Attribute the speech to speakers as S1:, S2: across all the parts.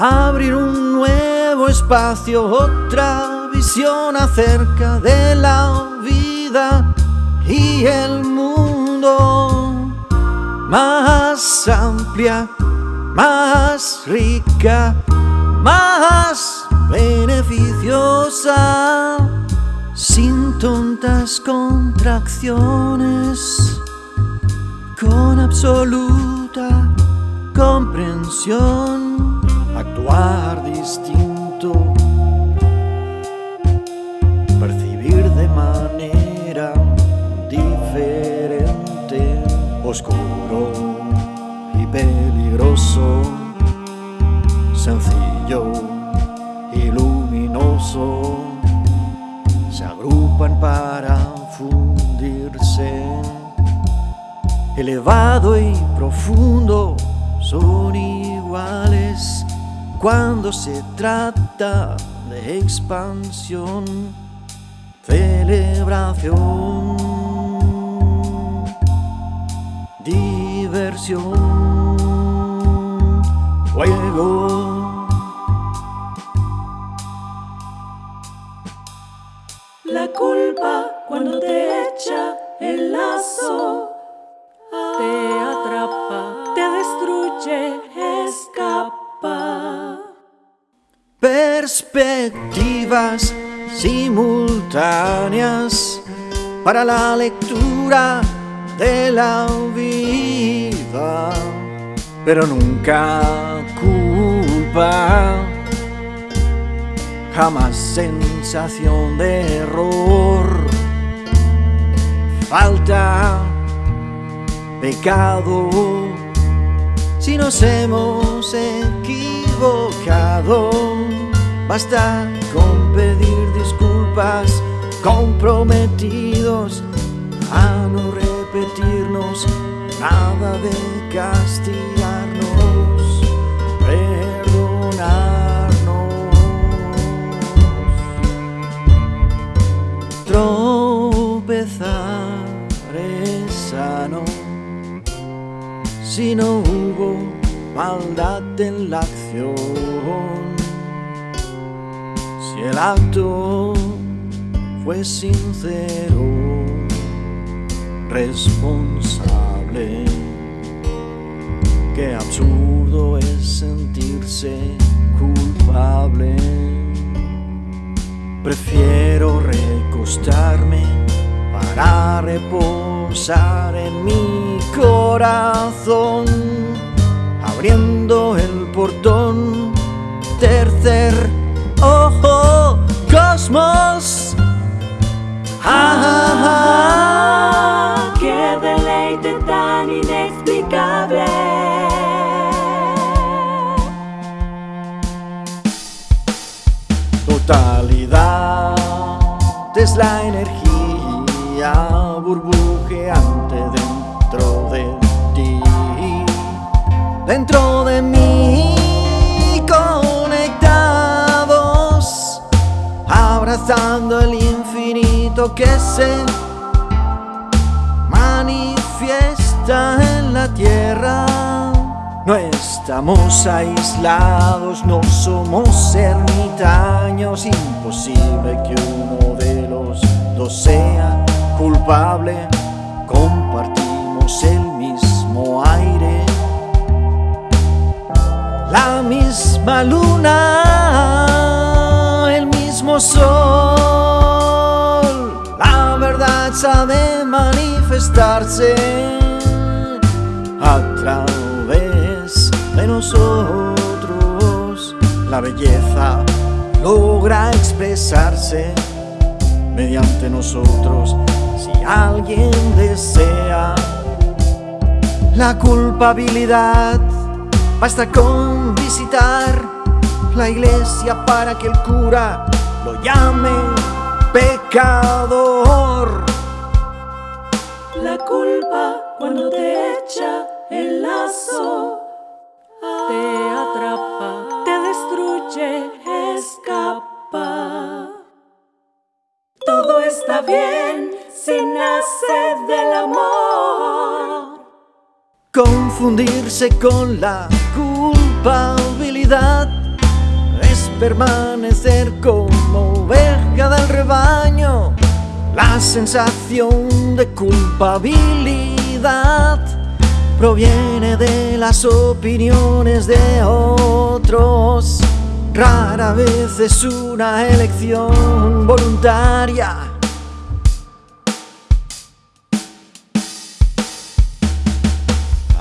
S1: Abrir un nuevo espacio, otra visión acerca de la vida y el mundo. Más amplia, más rica, más beneficiosa, sin tontas contracciones, con absoluta comprensión, actuar distinto, percibir de manera diferente, oscuro y peligroso, sencillo y luminoso, se agrupan para fundirse, elevado y profundo son iguales cuando se trata de expansión, celebración, diversión, juego.
S2: La culpa cuando te echa el lazo
S1: Perspectivas simultáneas para la lectura de la vida, pero nunca culpa, jamás sensación de error, falta pecado si nos hemos equivocado. Basta con pedir disculpas, comprometidos a no repetirnos nada de castigarnos, perdonarnos. Tropezar es sano si no hubo maldad en la acción, fue sincero, responsable, qué absurdo es sentirse culpable. Prefiero recostarme para reposar en mi corazón, abriendo el portón, tercer cosmos. Ah, ah, ah.
S2: ¡Qué deleite tan inexplicable!
S1: Totalidad es la energía burbujeante el infinito que se manifiesta en la tierra. No estamos aislados, no somos ermitaños, imposible que uno de los dos sea culpable, compartimos el mismo aire, la misma luna, verdad sabe manifestarse a través de nosotros, la belleza logra expresarse mediante nosotros. Si alguien desea la culpabilidad basta con visitar la iglesia para que el cura lo llame pecador
S2: La culpa cuando te echa el lazo te atrapa, te destruye, escapa. Todo está bien si nace del amor.
S1: confundirse con la culpabilidad permanecer como oveja del rebaño. La sensación de culpabilidad proviene de las opiniones de otros. Rara vez es una elección voluntaria.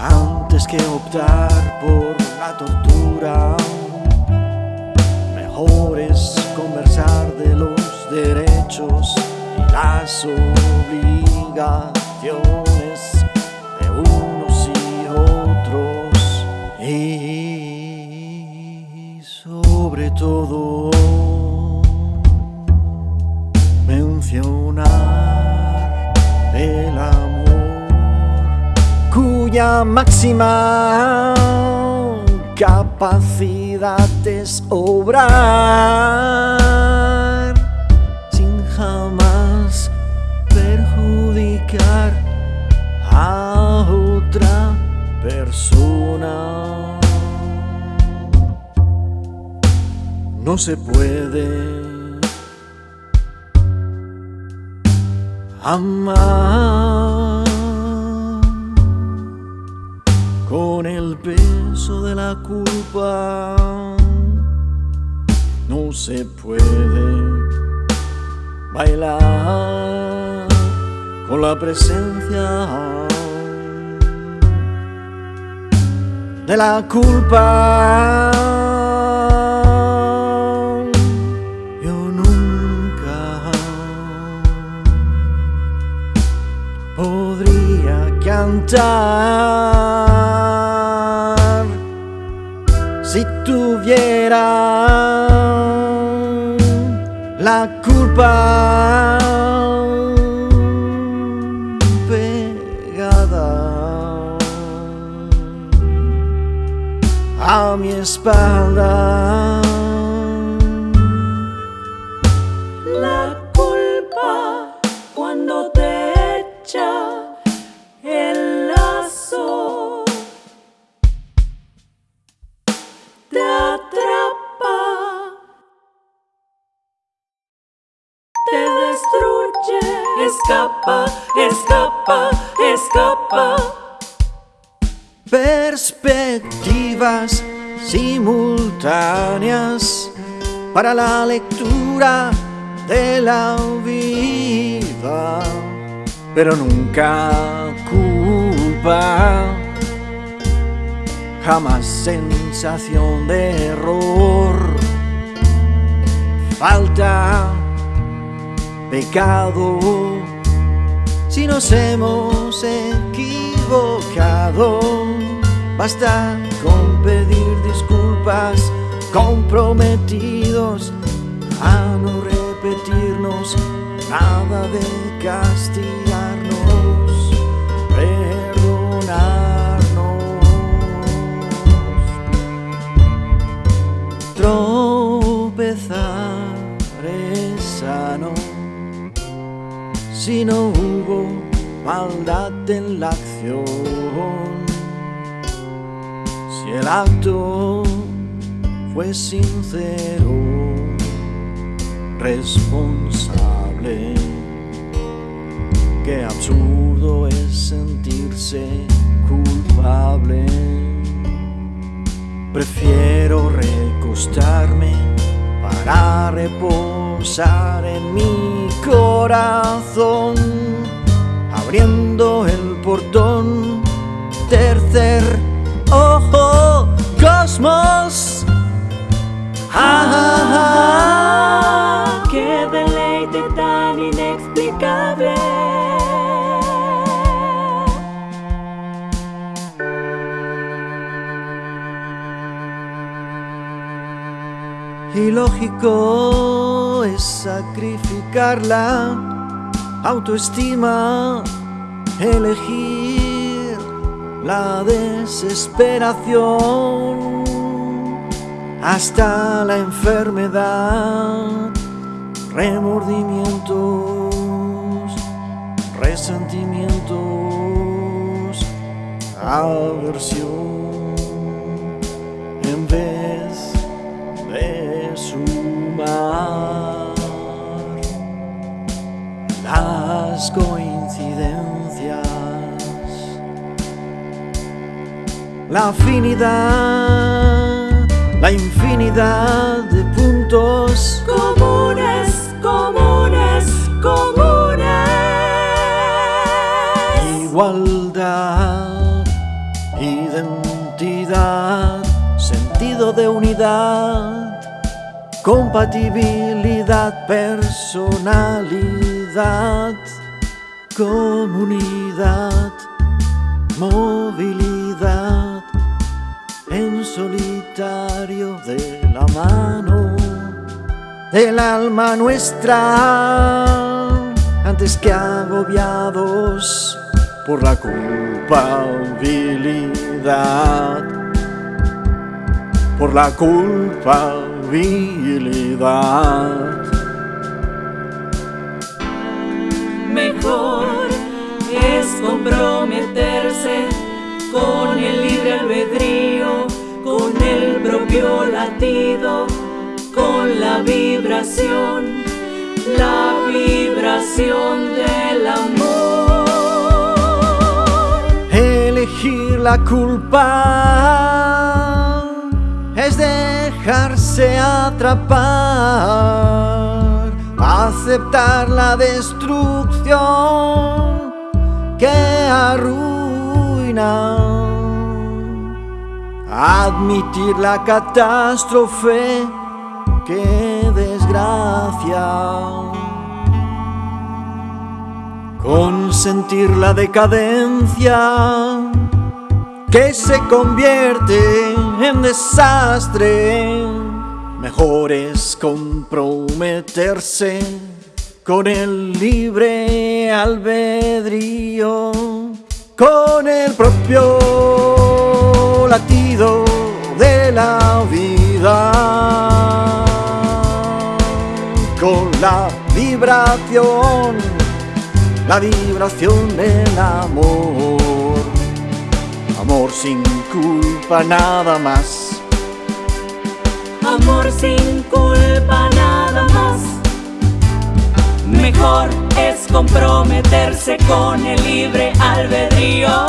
S1: Antes que optar por la tortura, mejor es conversar de los derechos las obligaciones de unos y otros. Y sobre todo, mencionar el amor cuya máxima capacidad es obrar a otra persona. No se puede amar con el peso de la culpa. No se puede bailar con la presencia de la culpa. Yo nunca podría cantar si tuviera la culpa a mi espalda.
S2: La culpa cuando te echa el lazo te atrapa, te destruye, escapa, escapa, escapa.
S1: perspectivas simultáneas para la lectura de la vida, pero nunca culpa, jamás sensación de error, falta, pecado. Si nos hemos equivocado, basta con pedir disculpas, comprometidos a no repetirnos nada de castigarnos, perdonarnos. Tropezar es sano si no hubo maldad en la acción, el acto fue sincero, responsable, qué absurdo es sentirse culpable. Prefiero recostarme para reposar en mi corazón, abriendo el portón, tercer ojo, cosmos. Ah, ah, ah,
S2: Qué deleite tan inexplicable.
S1: Y lógico es sacrificar la autoestima, elegir la desesperación hasta la enfermedad, remordimientos, resentimientos, aversión, en vez de sumar las coincidencias. La afinidad, la infinidad de puntos.
S2: Comunes, comunes, comunes.
S1: Igualdad, identidad, sentido de unidad, compatibilidad, personalidad, comunidad, movilidad, de la mano del alma nuestra, antes que agobiados por la culpabilidad, por la culpabilidad.
S2: Mejor es comprometerse con el libre albedrío, con la vibración, la vibración del amor.
S1: Elegir la culpa es dejarse atrapar, aceptar la destrucción que arruina, admitir la catástrofe que desgracia. Consentir la decadencia que se convierte en desastre. Mejor es comprometerse con el libre albedrío, con el propio latido de la vida, con la vibración, la vibración del amor. Amor sin culpa nada más.
S2: Amor sin culpa nada más. Mejor es comprometerse con el libre albedrío.